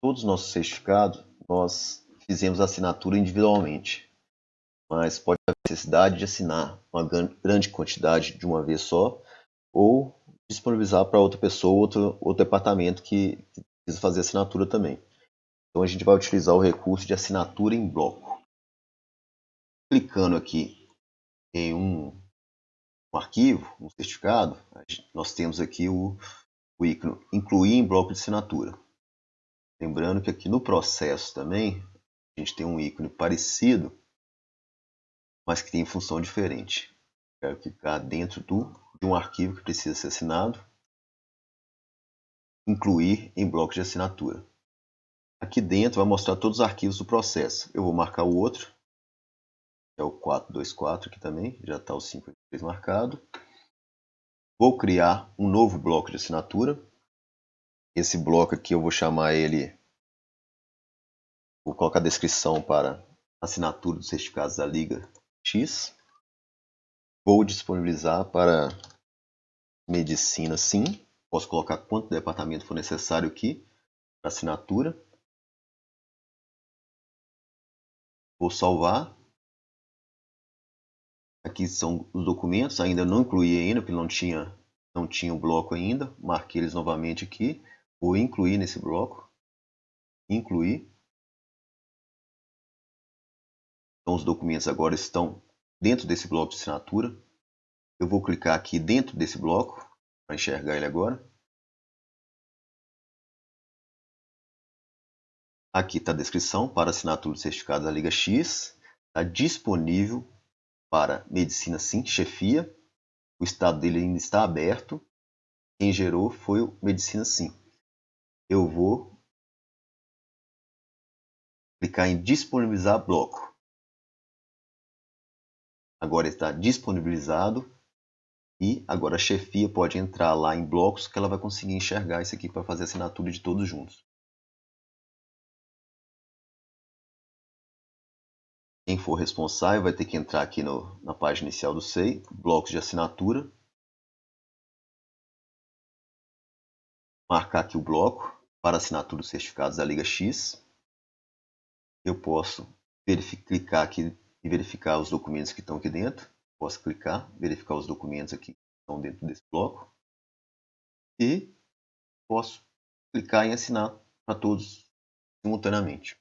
todos os nossos certificados, nós fizemos assinatura individualmente. Mas pode haver necessidade de assinar uma grande quantidade de uma vez só, ou disponibilizar para outra pessoa, outro, outro departamento que, que precisa fazer assinatura também. Então a gente vai utilizar o recurso de assinatura em bloco. Clicando aqui em um, um arquivo, um certificado, nós temos aqui o, o ícone incluir em bloco de assinatura. Lembrando que aqui no processo também a gente tem um ícone parecido, mas que tem função diferente. Quero clicar dentro do, de um arquivo que precisa ser assinado, incluir em bloco de assinatura. Aqui dentro vai mostrar todos os arquivos do processo. Eu vou marcar o outro, que é o 424 aqui também, já está o 583 marcado. Vou criar um novo bloco de assinatura. Esse bloco aqui eu vou chamar ele, vou colocar a descrição para assinatura dos certificados da Liga X. Vou disponibilizar para medicina sim. Posso colocar quanto departamento for necessário aqui para assinatura. Vou salvar. Aqui são os documentos, ainda não incluí ainda, porque não tinha, não tinha o bloco ainda. Marquei eles novamente aqui. Vou incluir nesse bloco. Incluir. Então os documentos agora estão dentro desse bloco de assinatura. Eu vou clicar aqui dentro desse bloco para enxergar ele agora. Aqui está a descrição para assinatura de certificado da Liga X. Está disponível para Medicina Sim, chefia. O estado dele ainda está aberto. Quem gerou foi o Medicina Sim. Eu vou clicar em disponibilizar bloco. Agora está disponibilizado e agora a chefia pode entrar lá em blocos que ela vai conseguir enxergar isso aqui para fazer a assinatura de todos juntos. Quem for responsável vai ter que entrar aqui no, na página inicial do SEI, blocos de assinatura. Marcar aqui o bloco para assinatura dos certificados da Liga X. Eu posso clicar aqui e verificar os documentos que estão aqui dentro. Posso clicar, verificar os documentos aqui que estão dentro desse bloco. E posso clicar em assinar para todos simultaneamente.